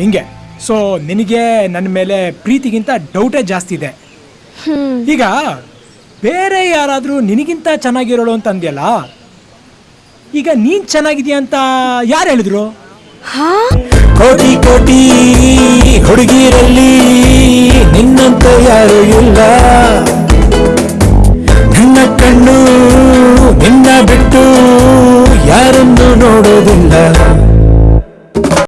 ಹಿಂಗೆ. ಸೊ ನಿನಗೆ ನನ್ನ ಮೇಲೆ ಪ್ರೀತಿಗಿಂತ ಡೌಟೇ ಜಾಸ್ತಿ ಇದೆ. ಈಗ ಬೇರೆ ಯಾರಾದರೂ ನಿನಗಿಂತ ಚೆನ್ನಾಗಿರೋಳು ಅಂತ ಅಂದ್ಯಲ್ಲ? ಈಗ ನೀನ್ ಚೆನ್ನಾಗಿದೆಯಾ ಅಂತ ಯಾರು ಹೇಳಿದ್ರು? ಕೋಟಿ ಕೋಟಿ ಹುಡುಗಿರಲ್ಲಿ ನಿನ್ನಂತ ಯಾರು ಇಲ್ಲ. ನನ್ನ ಕಣ್ಣು ನಿನ್ನ ಬಿಟ್ಟು ಯಾರನ್ನು ನೋಡೋದಿಲ್ಲ.